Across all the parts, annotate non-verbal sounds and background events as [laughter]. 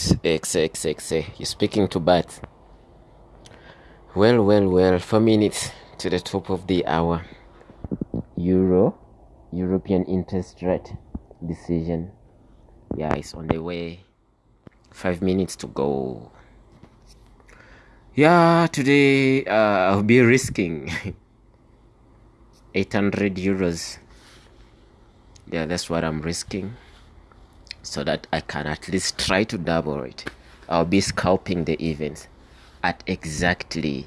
X X X X. You're speaking to Bat. Well, well, well. Four minutes to the top of the hour. Euro, European interest rate decision. Yeah, it's on the way. Five minutes to go. Yeah, today uh, I'll be risking [laughs] 800 euros. Yeah, that's what I'm risking so that I can at least try to double it. I'll be scalping the events at exactly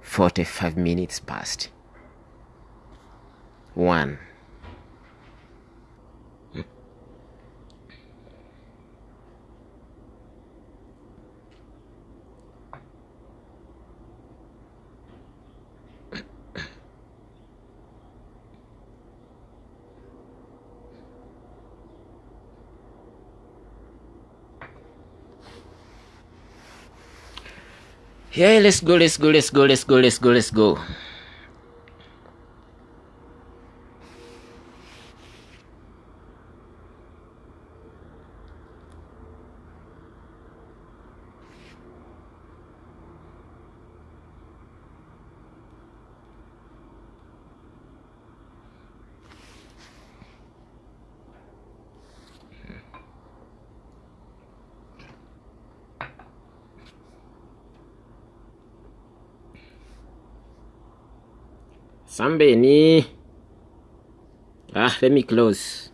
45 minutes past. One. Yeah, let's go, let's go, let's go, let's go, let's go, let's go. Sambeni. Ah, let me close.